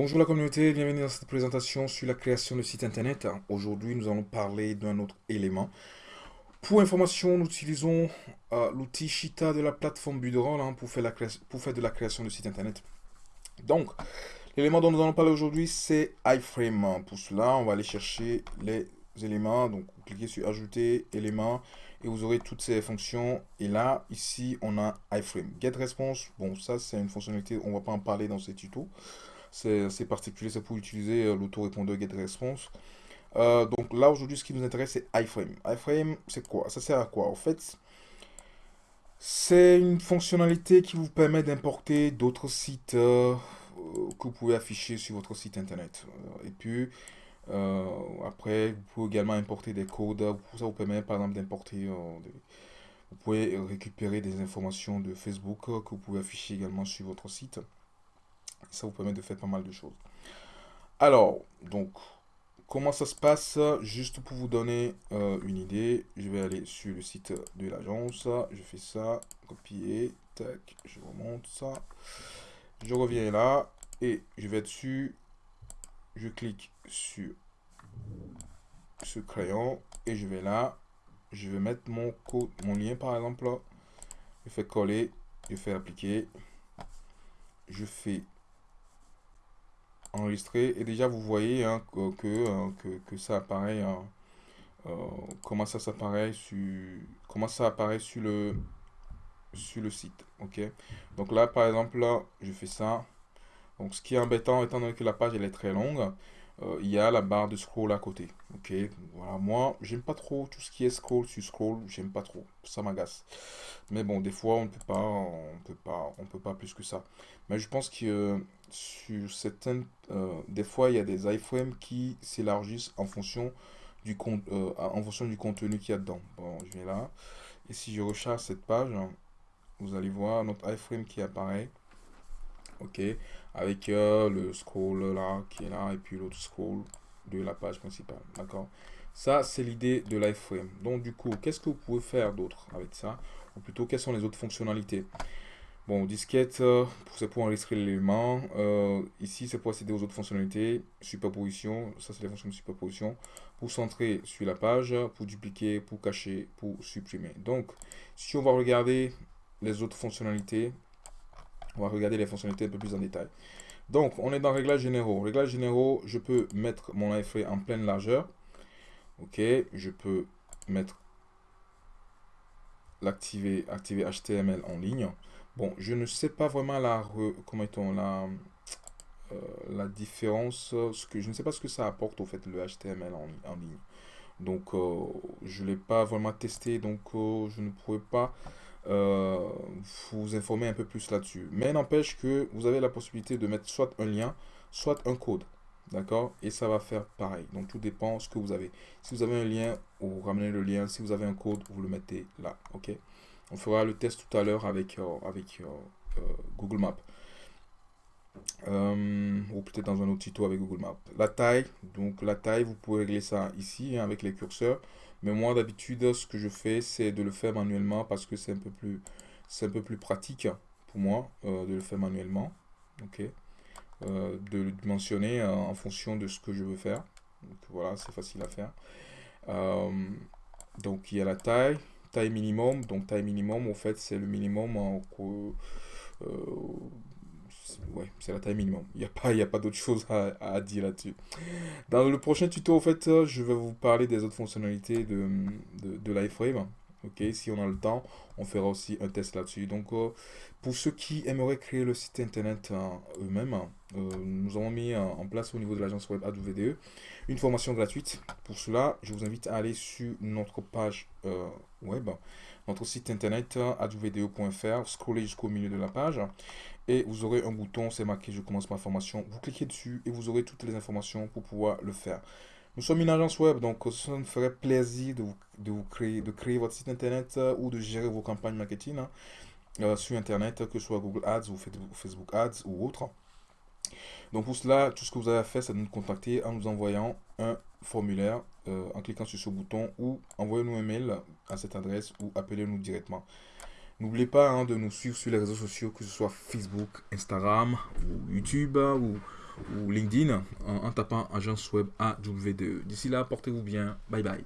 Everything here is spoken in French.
Bonjour la communauté, bienvenue dans cette présentation sur la création de site internet. Aujourd'hui, nous allons parler d'un autre élément. Pour information, nous utilisons euh, l'outil Shita de la plateforme Buderoll hein, pour, faire de la création de site internet. Donc, l'élément dont nous allons parler aujourd'hui, c'est iframe. Pour cela, on va aller chercher les éléments. Donc, vous cliquez sur Ajouter, éléments, et vous aurez toutes ces fonctions. Et là, ici, on a iframe. GetResponse, bon, ça, c'est une fonctionnalité, on ne va pas en parler dans ce tuto c'est particulier, c'est pour utiliser euh, l'autorépondeur GetResponse. Euh, donc là, aujourd'hui, ce qui nous intéresse, c'est iframe. iframe, c'est quoi? Ça sert à quoi En fait, c'est une fonctionnalité qui vous permet d'importer d'autres sites euh, que vous pouvez afficher sur votre site internet. Et puis, après, vous pouvez également importer des codes. Ça vous permet, par exemple, d'importer... vous pouvez récupérer des informations de Facebook que vous pouvez afficher également sur votre site. Ça vous permet de faire pas mal de choses. Alors, donc, comment ça se passe? Juste pour vous donner euh, une idée, je vais aller sur le site de l'agence. Je fais ça, copier, tac, je remonte ça. Je reviens là et je vais dessus. Je clique sur ce crayon et je vais là. Je vais mettre mon code, mon lien par exemple. Je fais coller, je fais appliquer. Je fais enregistré. Et déjà vous voyez hein, que, hein, que, que, ça apparaît hein, euh, comment ça s'apparaît sur comment ça apparaît sur le sur le site ok? Donc là par exemple là je fais ça. Donc ce qui est embêtant étant donné que la page elle est très longue euh, il y a la barre de scroll à côté voilà moi j'aime pas trop tout ce qui est scroll sur scroll j'aime pas trop ça m'agace. Mais bon des fois on ne peut pas on peut pas on peut pas plus que ça. Mais je pense que sur certaines euh, des fois il y a des iframes qui s'élargissent en fonction du euh, en fonction du contenu qu'il y a dedans. Bon je vais là. Et si je recharge cette page vous allez voir notre iframe qui apparaît ok. Avec euh, le scroll là qui est là et puis l'autre scroll de la page principale. D'accord. Ça c'est l'idée de l'iframe. Donc du coup qu'est-ce que vous pouvez faire d'autre avec ça? Ou plutôt quelles sont les autres fonctionnalités? Bon disquette euh, c'est pour enregistrer l'élément euh, ici c'est pour accéder aux autres fonctionnalités. Superposition ça c'est les fonctions de superposition. Pour centrer sur la page pour dupliquer pour cacher pour supprimer. Donc si on va regarder les autres fonctionnalités on va regarder les fonctionnalités un peu plus en détail. Donc, on est dans Réglages généraux. Réglages généraux, je peux mettre mon iframe en pleine largeur. Ok, je peux mettre l'activer activer HTML en ligne. Bon, je ne sais pas vraiment la comment la euh, la différence, ce que je ne sais pas ce que ça apporte au fait le HTML en, ligne. Donc, euh, je l'ai pas vraiment testé, donc euh, je ne pourrais pas euh, vous informer un peu plus là-dessus. Mais n'empêche que vous avez la possibilité de mettre soit un lien, soit un code. D'accord? Et ça va faire pareil. Donc tout dépend ce que vous avez. Si vous avez un lien, vous ramenez le lien. Si vous avez un code, vous le mettez là. Ok? On fera le test tout à l'heure avec, euh, euh, Google Maps. ou peut-être dans un autre tuto avec Google Maps. La taille, donc la taille, vous pouvez régler ça ici hein, avec les curseurs. Mais moi, d'habitude, ce que je fais, c'est de le faire manuellement parce que c'est un peu plus, un peu plus pratique pour moi euh, de le faire manuellement. Ok. Euh, de le dimensionner euh, en fonction de ce que je veux faire. Donc voilà, c'est facile à faire. donc il y a la taille, taille minimum. Donc taille minimum, en fait, c'est le minimum ouais, c'est la taille minimum. Il n'y a pas, pas d'autre chose à, dire là-dessus. Dans le prochain tuto, en fait, je vais vous parler des autres fonctionnalités de, de, de l'iframe. Ok, si on a le temps, on fera aussi un test là-dessus. Donc, euh, pour ceux qui aimeraient créer le site internet euh, eux-mêmes, euh, nous avons mis en place au niveau de l'agence web AdVDE une formation gratuite. Pour cela, je vous invite à aller sur notre page web, notre site internet advde.fr, scroller jusqu'au milieu de la page et vous aurez un bouton, c'est marqué je commence ma formation. Vous cliquez dessus et vous aurez toutes les informations pour pouvoir le faire. Nous sommes une agence web, donc ça me ferait plaisir de, vous, de, vous créer, de créer votre site internet euh, ou de gérer vos campagnes marketing hein, euh, sur internet, que ce soit Google Ads ou Facebook Ads ou autre. Donc pour cela, tout ce que vous avez à faire, c'est de nous contacter en nous envoyant un formulaire, euh, en cliquant sur ce bouton ou envoyez-nous un mail à cette adresse ou appelez-nous directement. N'oubliez pas hein, de nous suivre sur les réseaux sociaux, que ce soit Facebook, Instagram ou YouTube ou, ou LinkedIn en, en tapant agence web AW2. D'ici là, portez-vous bien. Bye bye.